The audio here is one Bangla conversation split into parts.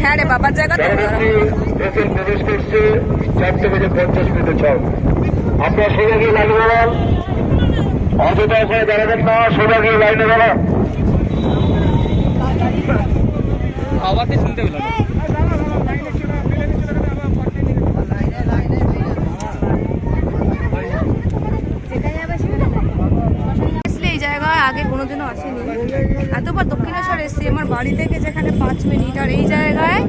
হ্যাঁ রে বাবার জায়গা তো। ভেতর প্রবেশ করছে চারটে বেজে পঞ্চাশ মিনিটে ছক আপনার সোজা গিয়ে লাইনে দাঁড়ান। অযথা ওখানে দাঁড়াবেন না সোজা গিয়ে লাইনে দাঁড়ান। আওয়াজই শুনতে পেলাম না। আসলে এই জায়গায় আগে কোনোদিনও আসেনি এতবার দক্ষিণেশ্বর এসেছি আমার বাড়ি থেকে যেখানে পাঁচ মিনিট আর এই জায়গায়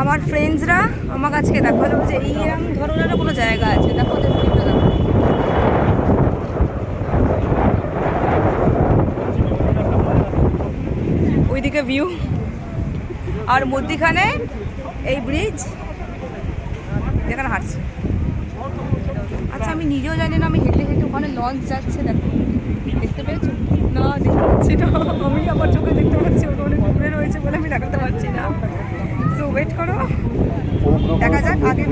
আমার ফ্রেন্ডসরা আমার কাছকে দেখাল যে এইরকম ধরনেরও কোনো জায়গা আছে। দেখো ওইদিকে ভিউ আর মধ্যিখানে এই ব্রিজ যেখানে হাঁটছে। আচ্ছা আমি নিজেও জানি না, আমি হেঁটে হেঁটে ওখানে লঞ্চ যাচ্ছে, দেখো। দেখতে পেয়েছ? না, দেখতে পাচ্ছি না। আমি আমার চোখে দেখতে পাচ্ছি ওটা অনেক দূরে রয়েছে বলে আমি দেখাতে পারছি না। তো ওয়েট করো। দেখা যাক আগে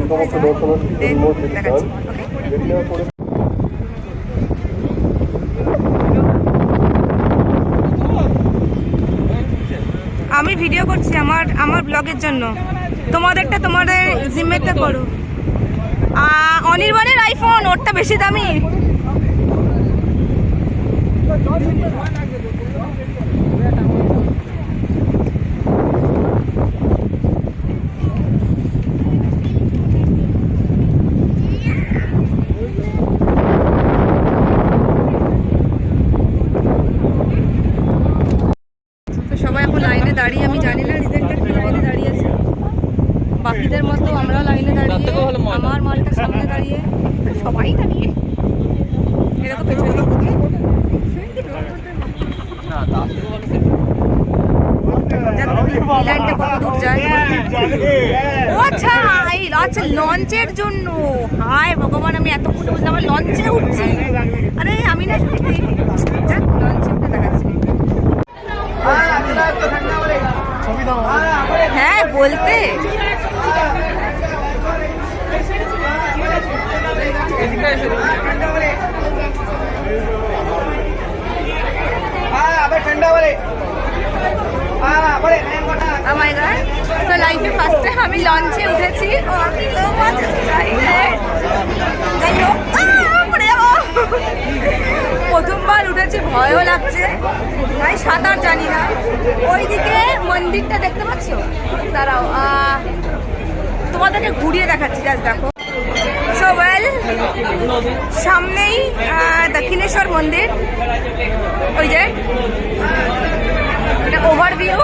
আমি ভিডিও করছি আমার আমার ব্লগের জন্য। তোমাদেরটা তোমাদের জিম্মেতে করো। অনির্বাণের আইফোন ওরটা বেশি দামি তো সবাই এখন লাইনে দাঁড়িয়ে আমি জানি না রিজেন্টটা কি লাইনে দাঁড়িয়ে আছে বাকিদের মতো আমরাও লাইনে দাঁড়িয়ে তার থেকেও ভালো মজা। আমার মালটা সামনে দাঁড়িয়ে সবাই দাঁড়িয়ে। এরকম পেছনে আচ্ছা লঞ্চের জন্য। হায় ভগবান আমি এতক্ষণ বুঝলাম আমার লঞ্চে উঠছি আরে আমি না সত্যি যাক লঞ্চে উঠে দেখাচ্ছি হ্যাঁ বলতে তো লাইফে ফার্স্ট আমি লঞ্চে উঠেছি, ও। প্রথমবার উঠেছি, ভয়ও লাগছে। তাই সাঁতার জানি না। ওইদিকে মন্দিরটা দেখতে পাচ্ছ? দাঁড়াও তোমাদেরকে ঘুরিয়ে দেখাচ্ছি জাস্ট দেখো। সো ওয়েল সামনেই দক্ষিণেশ্বর মন্দির। ওই যে ওভারভিউ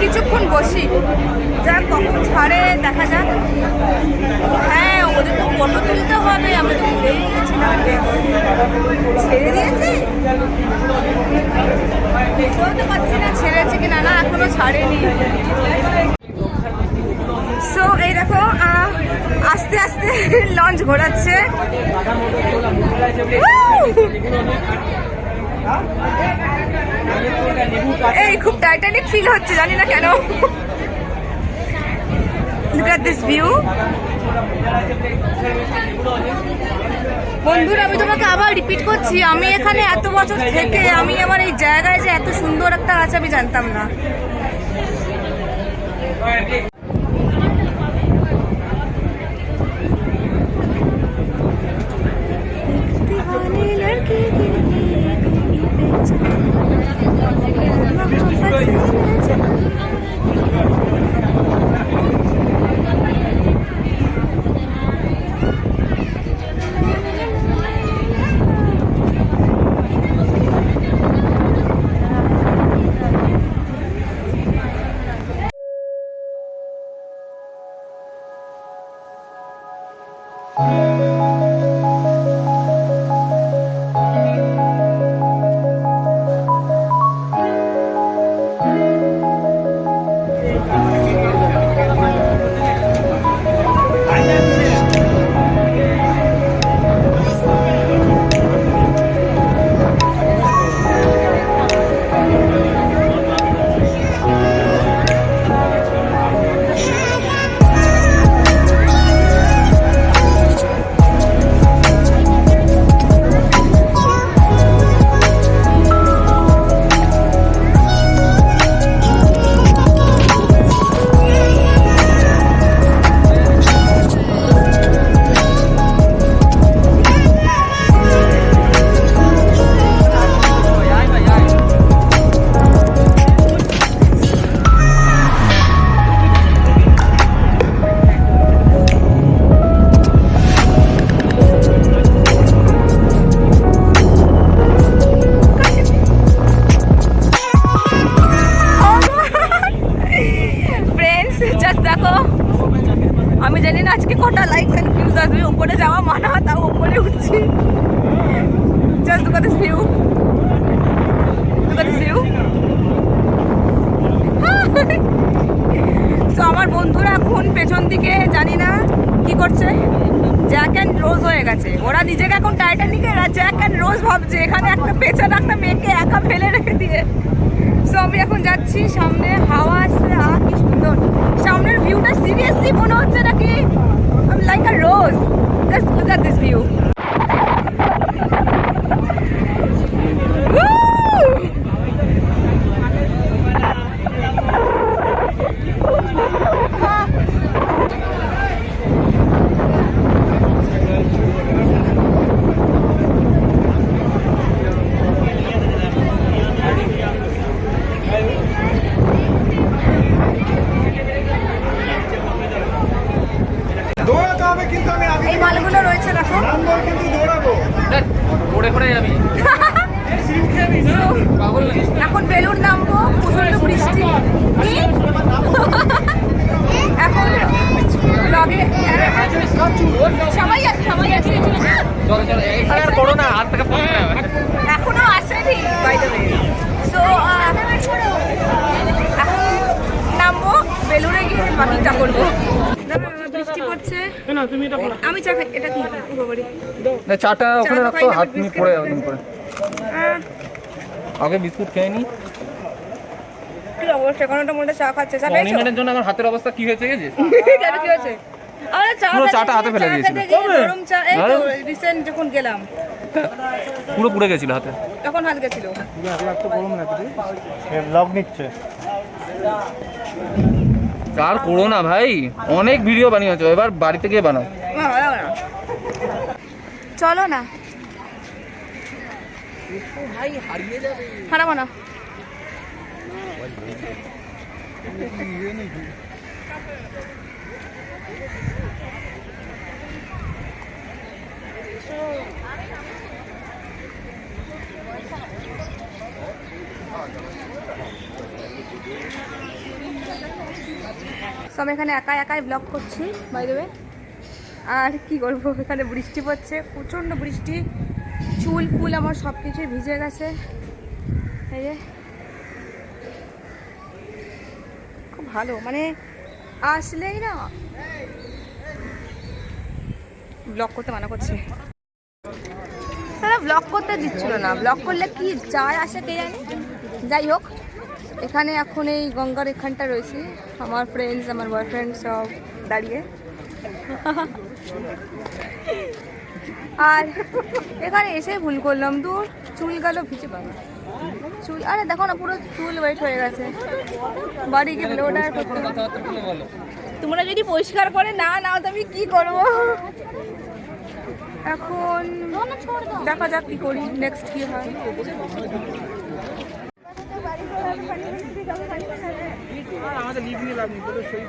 কিছুক্ষণ বসি। যা কখন ছাড়ে, দেখা যাক। হ্যাঁ ওদের তো ফটো তুলতে হবে আমি তো ভুলেই গেছিলাম ছেড়ে দিয়েছে? বলতে পারছি না ছেড়েছে কি না না, এখনও ছাড়েনি সো এই দেখো আহ, আস্তে আস্তে লঞ্চ ঘোরাচ্ছে। এই খুব টাইটানিক ফিল হচ্ছে জানি না কেন। দিস ভিউ বন্ধুরা আমি তোমাকে আবার রিপিট করছি আমি এখানে এত বছর থেকে আমি আমার এই জায়গায় যে এত সুন্দর একটা আছে আমি জানতাম না। At this view look at this view তো আমার বন্ধুরা এখন পেছন দিকে, জানি না কি করছে। জ্যাক অ্যান্ড রোজ হয়ে গেছে। ওরা নিজেকে এখন টাইটানিকের জ্যাক অ্যান্ড রোজ ভাবছে। এখানে একটা পেছনে একটা মেয়েকে একা ফেলে রেখে দিয়ে। সো আমি এখন যাচ্ছি। সামনে হাওয়া আসছে। আ, কি সুন্দর। সামনের ভিউটা সিরিয়াসলি মনে হচ্ছে নাকি? Like a rose just look at this view দৌড়াতে হবে কিন্তু আমি আগে এই মালগুলো রয়েছে দেখো। পড়ে পড়ে যাবি এখন বেলুর নামবো প্রচণ্ড বৃষ্টি। এখন ব্লগে সবাই আছে সবাই আছে। চলো চলো এখানে আসেনি বাই দ্য ওয়ে সো এখন নামবো বেলুড়ে গিয়ে বাকিটা করব। পড়ছে আমি চা খাই এটা কি? না চাটা ওখানে চা রাখতো হাত বিস্কিট পড়ে তুমি পরে আগে বিস্কুট খেয়ে নি। কি অবস্থা? কোনোটা মধ্যে চা খাচ্ছে। চা মিনিটের জন্য আমার হাতের অবস্থা কি হয়েছে গেছে কেন কি হয়েছে? আমরা চা পুরো চাটা হাতে ফেলে দিয়েছিল। গরম চা এই তো রিসেন্ট যখন গেলাম। পুরো পুড়ে গেছিল হাতে। তখন হাত গেছিল। ব্লগ নিচ্ছে। আর করো না ভাই? অনেক ভিডিও বানিয়েছো এবার বাড়িতে গিয়ে বানাও। চলো না। হারাবো না। আমি এখানে একাই একাই ব্লগ করছি বাই দেবে আর কি করব, এখানে বৃষ্টি পড়ছে, প্রচণ্ড বৃষ্টি। চুল, ফুল আমার সব কিছুই ভিজে গেছে। এই যে। খুব ভালো মানে আসলেই না। ব্লগ করতে মানা করছে। ব্লগ করতে দিচ্ছিল না। ব্লগ করলে কি যায় আসে কে জানে? যাই হোক। এখানে এখন এই গঙ্গার এখানটা রয়েছি। আমার ফ্রেন্ডস আমার বয়ফ্রেন্ড সব দাঁড়িয়ে। আর এখানে এসে ভুল করলাম। দূর চুল গেল, ভিজে চুল, আরে দেখো না, পুরো চুল ওয়েট হয়ে গেছে। বাড়ি গিয়ে করতে তোমরা যদি পরিষ্কার করে না নাও, তো আমি কি করব? এখন দেখা যাক কি করি। নেক্সট কি হয়? আমাদের লিভ নিয়ে লাভ নেই তোদের সেই